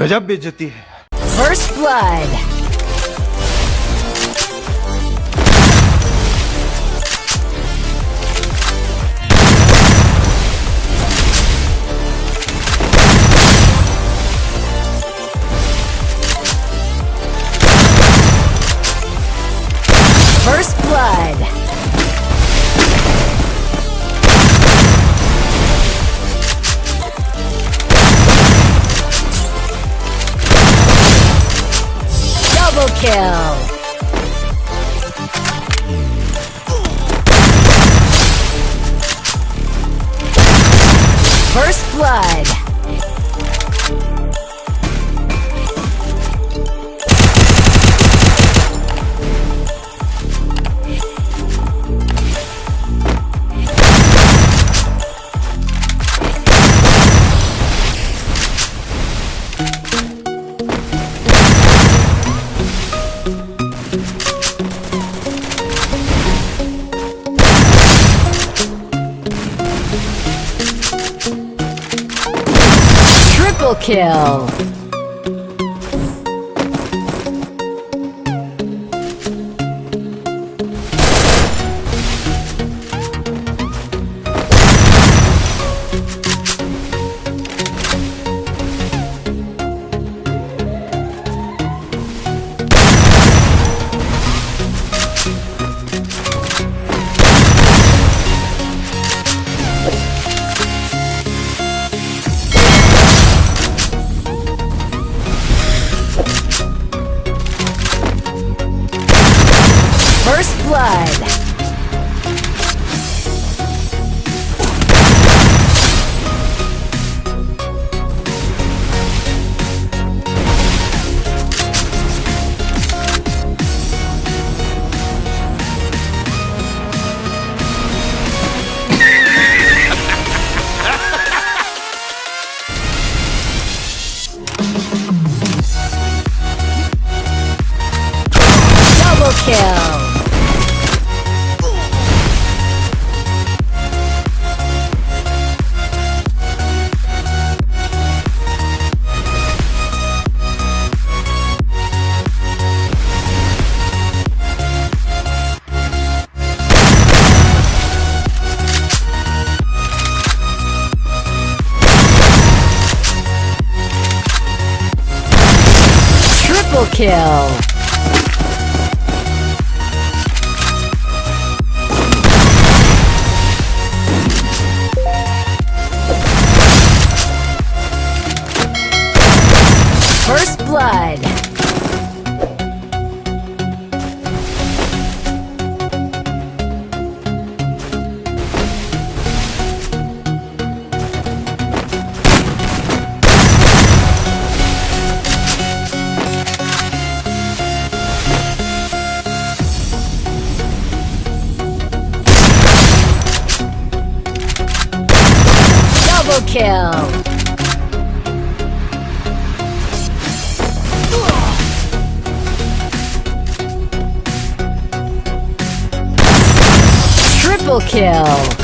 गजब बेइज्जती है First blood. First kill. First blood. Triple kill. Blood. Kill. First blood. Double kill. Triple kill.